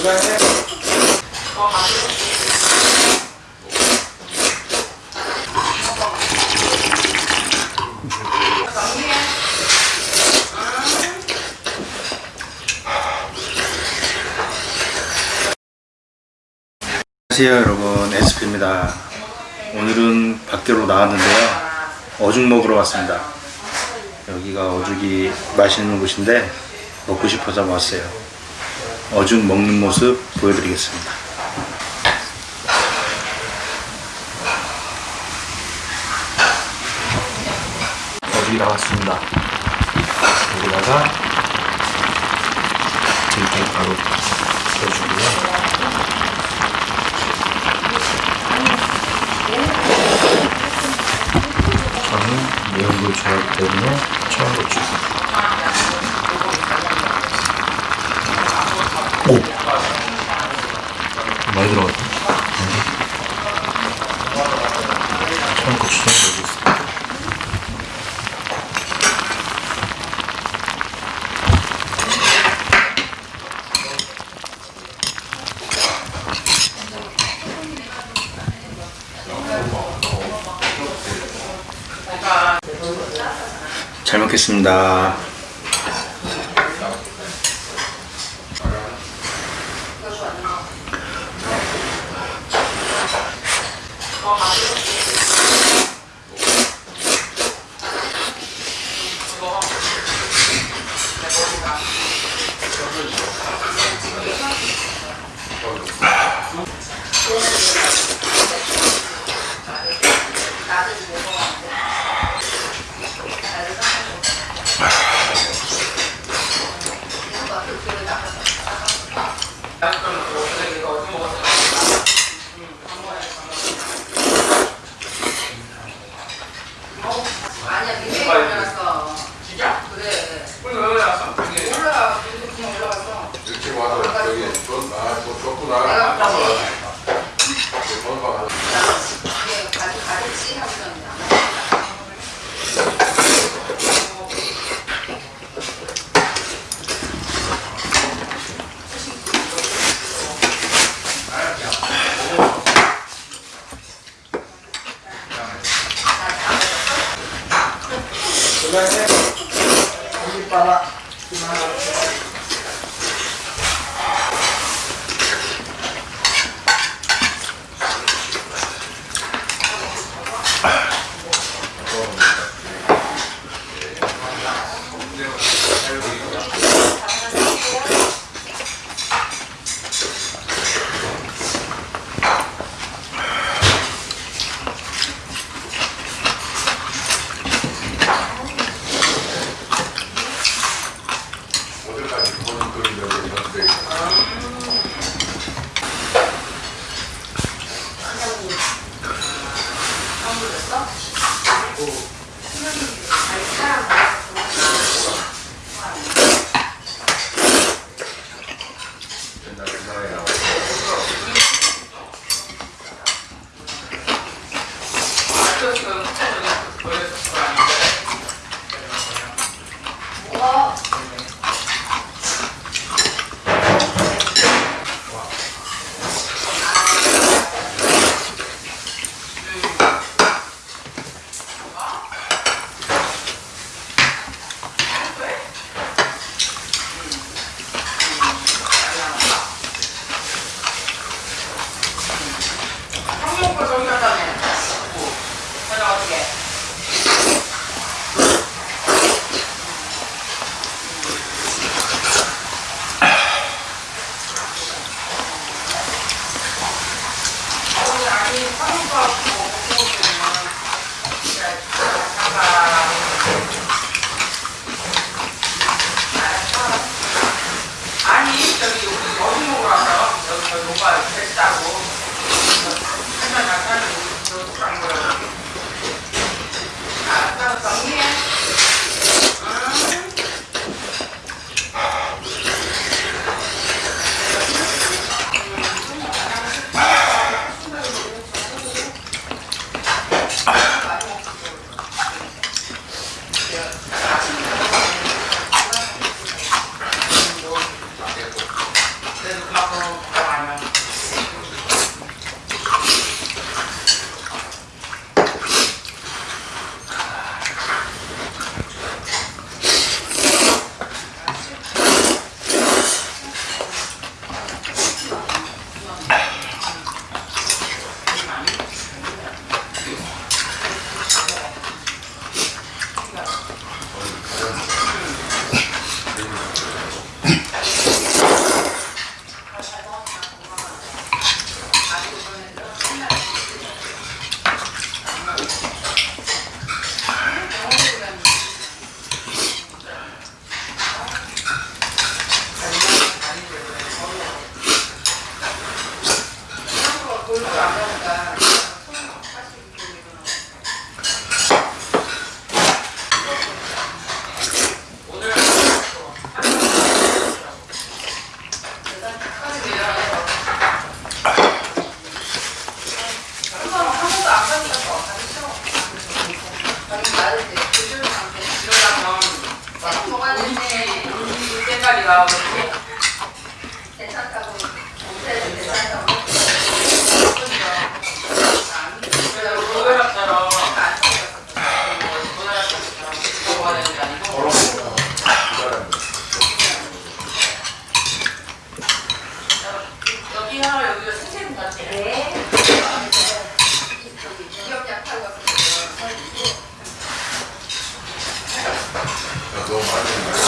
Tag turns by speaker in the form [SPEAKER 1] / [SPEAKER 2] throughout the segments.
[SPEAKER 1] 안녕하세요 여러분. 에스피입니다. 오늘은 밖으로 나왔는데요. 어죽 먹으러 왔습니다. 여기가 어죽이 맛있는 곳인데 먹고 싶어서 왔어요 어죽 먹는 모습 보여드리겠습니다. 어죽이 나왔습니다. 여기다가 들깨 바로 넣어주고요. 저는 매운 걸 좋아하기 때문에 청양고추 오! 많이 들어갔다 청양고추 좀 넣어주겠습니다 잘 먹겠습니다.
[SPEAKER 2] 한국거 嗯情もあるん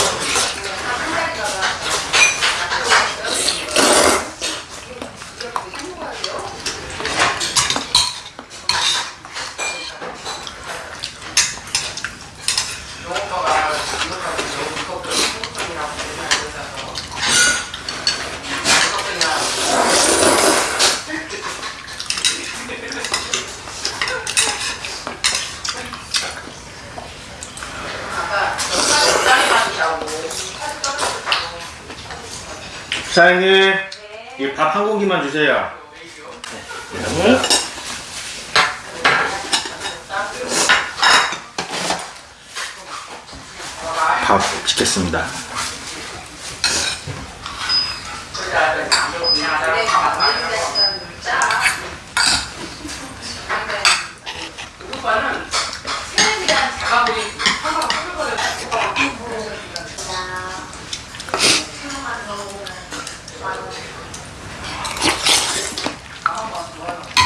[SPEAKER 3] 사장님 이 밥 한 공기만 주세요 네. 밥 찍겠습니다
[SPEAKER 2] 아,
[SPEAKER 1] 좋아요.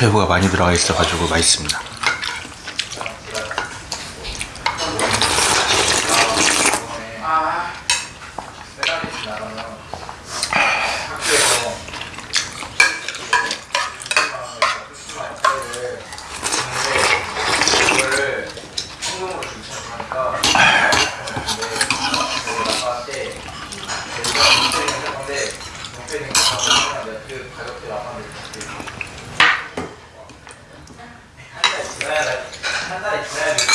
[SPEAKER 3] 새우가 많이 들어가 있어가지고 맛있습니다.
[SPEAKER 2] 아,
[SPEAKER 4] 悩んだり悩み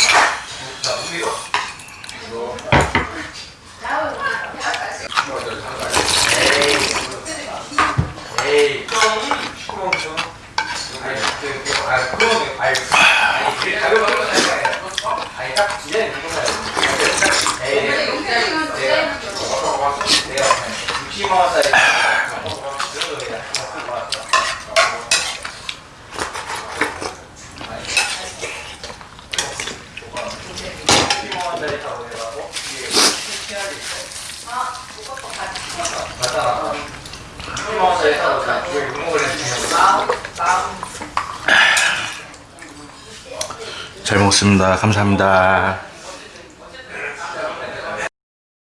[SPEAKER 4] 60만 원짜리 사고 내가, 어? 이게 PR이 있어. 맞다, 맞다. 60만 원짜리 사고 그냥 그걸 구멍을 해주면
[SPEAKER 3] 잘 먹습니다. 감사합니다.